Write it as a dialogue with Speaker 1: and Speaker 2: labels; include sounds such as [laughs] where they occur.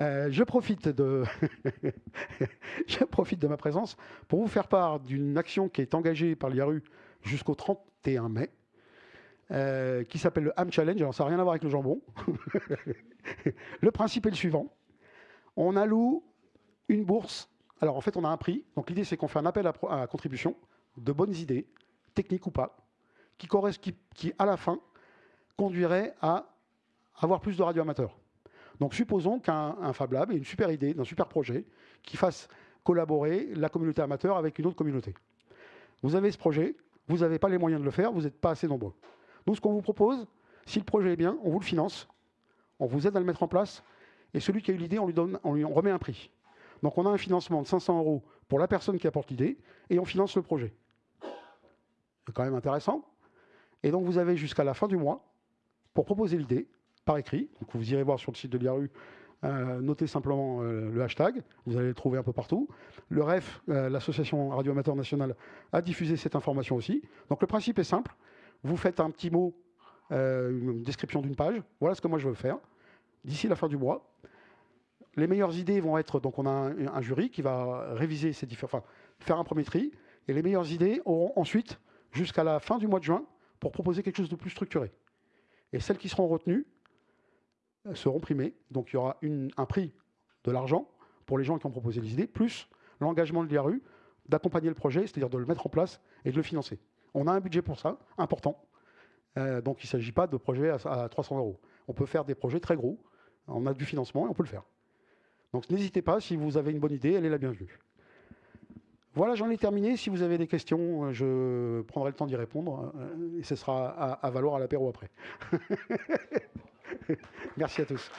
Speaker 1: Euh, [laughs] je, profite de ma présence pour vous faire part d'une action qui est engagée par l'IARU jusqu'au 31 mai, euh, qui s'appelle le Ham Challenge. Alors ça n'a rien à voir avec le jambon. [laughs] le principe est le suivant. On alloue une bourse. Alors en fait, on a un prix. Donc l'idée, c'est qu'on fait un appel à, contribution de bonnes idées, techniques ou pas, qui, à la fin conduirait à avoir plus de radioamateurs. Donc supposons qu'un Fab Lab ait une super idée, un super projet, qui fasse collaborer la communauté amateur avec une autre communauté. Vous avez ce projet, vous n'avez pas les moyens de le faire, vous n'êtes pas assez nombreux. Nous, ce qu'on vous propose, si le projet est bien, on vous le finance, on vous aide à le mettre en place, et celui qui a eu l'idée, on lui donne, on lui remet un prix. Donc on a un financement de 500 euros pour la personne qui apporte l'idée, et on finance le projet. C'est quand même intéressant. Et donc vous avez jusqu'à la fin du mois pour proposer l'idée, par écrit. Vous irez voir sur le site de l'IRU, euh, notez simplement euh, le hashtag, vous allez le trouver un peu partout. Le REF, euh, l'association Radio Amateur Nationale, a diffusé cette information aussi. Donc le principe est simple, vous faites un petit mot, une description d'une page, voilà ce que moi je veux faire, d'ici la fin du mois. Les meilleures idées vont être, donc on a un, jury qui va réviser ces différents, enfin, faire un premier tri, et les meilleures idées auront ensuite jusqu'à la fin du mois de juin pour proposer quelque chose de plus structuré. Et celles qui seront retenues seront primées. Donc il y aura un prix de l'argent pour les gens qui ont proposé les idées, plus l'engagement de l'IRU d'accompagner le projet, c'est-à-dire de le mettre en place et de le financer. On a un budget pour ça, important. Euh, donc il ne s'agit pas de projets à, 300 euros. On peut faire des projets très gros, on a du financement et on peut le faire. Donc n'hésitez pas, si vous avez une bonne idée, elle est la bienvenue. Voilà, j'en ai terminé. Si vous avez des questions, euh, je prendrai le temps d'y répondre euh, et ce sera à, à valoir à l'apéro après. [laughs] Merci à tous.